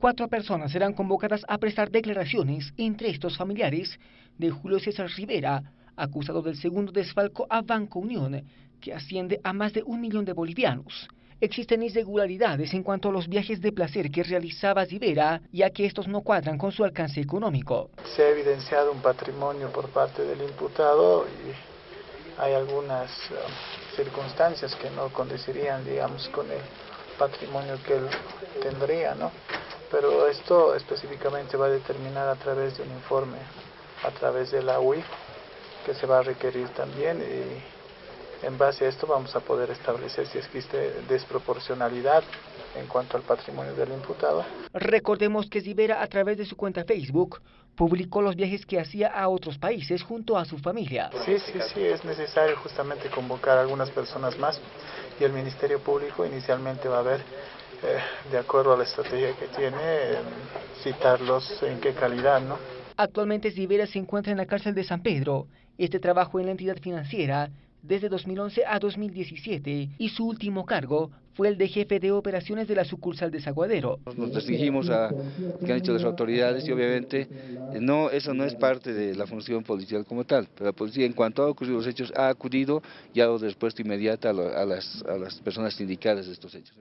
Cuatro personas serán convocadas a prestar declaraciones, entre estos familiares de Julio César Rivera, acusado del segundo desfalco a Banco Unión, que asciende a más de un millón de bolivianos. Existen irregularidades en cuanto a los viajes de placer que realizaba Rivera, ya que estos no cuadran con su alcance económico. Se ha evidenciado un patrimonio por parte del imputado y hay algunas um, circunstancias que no condecirían, digamos, con el patrimonio que él tendría, ¿no? Pero esto específicamente va a determinar a través de un informe, a través de la UIF, que se va a requerir también y en base a esto vamos a poder establecer si existe desproporcionalidad en cuanto al patrimonio del imputado. Recordemos que Rivera a través de su cuenta Facebook publicó los viajes que hacía a otros países junto a su familia. Sí, sí, sí, es necesario justamente convocar a algunas personas más y el Ministerio Público inicialmente va a ver, eh, de acuerdo a la estrategia que tiene, eh, citarlos en qué calidad, ¿no? Actualmente Rivera se encuentra en la cárcel de San Pedro. Este trabajo en la entidad financiera desde 2011 a 2017 y su último cargo fue el de jefe de operaciones de la sucursal de Zaguadero. Nos restringimos a que han hecho las autoridades y obviamente no, eso no es parte de la función policial como tal, pero la policía en cuanto a ocurrido los hechos ha acudido y ha dado respuesta inmediata a, las, a las personas indicadas de estos hechos.